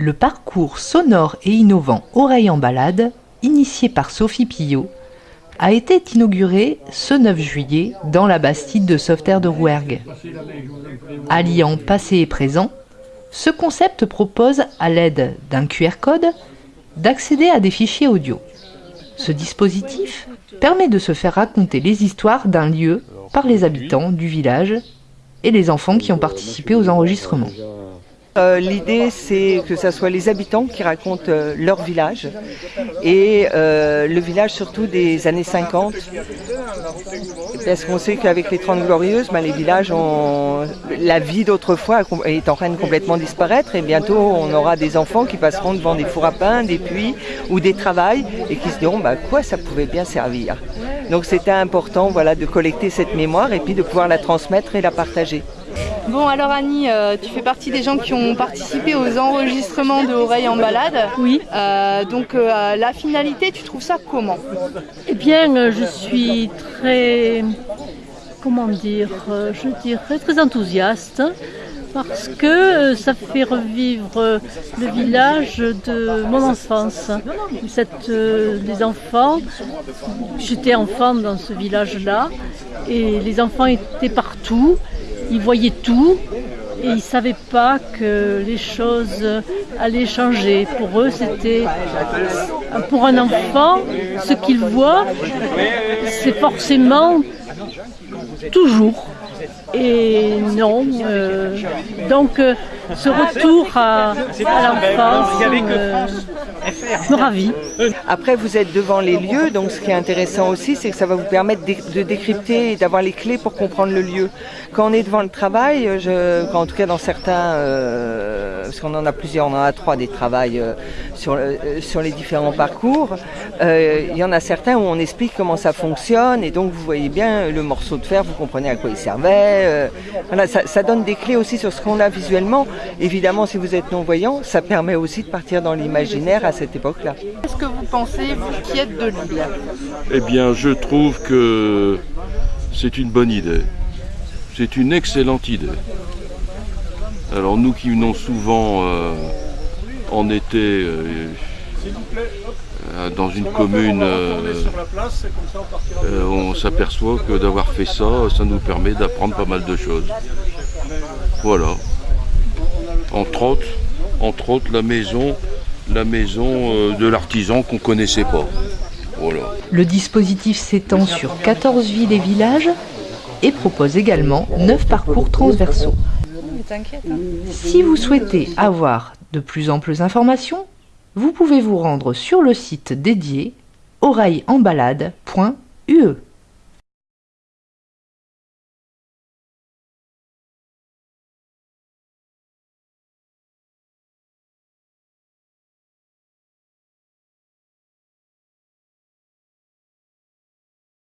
Le parcours sonore et innovant Oreille en balade, initié par Sophie Pillot, a été inauguré ce 9 juillet dans la Bastide de Sauveterre de Rouergue. Alliant passé et présent, ce concept propose, à l'aide d'un QR code, d'accéder à des fichiers audio. Ce dispositif permet de se faire raconter les histoires d'un lieu par les habitants du village et les enfants qui ont participé aux enregistrements. Euh, l'idée, c'est que ce soit les habitants qui racontent euh, leur village et euh, le village surtout des années 50. Parce qu'on sait qu'avec les 30 glorieuses, ben, les villages ont la vie d'autrefois est en train de complètement disparaître et bientôt on aura des enfants qui passeront devant des fours à pain, des puits ou des travails et qui se diront bah, quoi ça pouvait bien servir. Donc c'était important voilà, de collecter cette mémoire et puis de pouvoir la transmettre et la partager. Bon alors Annie, euh, tu fais partie des gens qui ont participé aux enregistrements de Oreilles en balade. Oui. Euh, donc euh, la finalité, tu trouves ça comment? Eh bien, je suis très, comment dire, je dirais très enthousiaste parce que ça fait revivre le village de mon enfance. Cette, les enfants, j'étais enfant dans ce village-là et les enfants étaient partout ils voyaient tout et ils ne savaient pas que les choses allaient changer. Pour eux, c'était pour un enfant, ce qu'il voit, c'est forcément toujours. Et non, euh, donc euh, ce retour à, l'enfance euh, me ravit. Après, vous êtes devant les lieux, donc ce qui est intéressant aussi, c'est que ça va vous permettre de décrypter et d'avoir les clés pour comprendre le lieu. Quand on est devant le travail, je, en tout cas dans certains, parce qu'on en a plusieurs, on en a trois des travails sur, sur les différents parcours, il y en a certains où on explique comment ça fonctionne et donc vous voyez bien le morceau de fer, vous comprenez à quoi il servait, euh, ça, donne des clés aussi sur ce qu'on a visuellement. Évidemment, si vous êtes non-voyant, ça permet aussi de partir dans l'imaginaire à cette époque-là. Qu'est-ce que vous pensez, vous qui êtes de Lille Eh bien, je trouve que c'est une bonne idée. C'est une excellente idée. Alors nous qui venons souvent euh, en été euh, euh, dans une commune, on s'aperçoit que d'avoir fait ça, ça nous permet d'apprendre pas mal de choses. Voilà. Entre autres, entre autres la maison, la maison de l'artisan qu'on connaissait pas. Voilà. Le dispositif s'étend sur 14 villes et villages et propose également 9 parcours transversaux. Si vous souhaitez avoir de plus amples informations, vous pouvez vous rendre sur le site dédié oreilleenbalade.ue.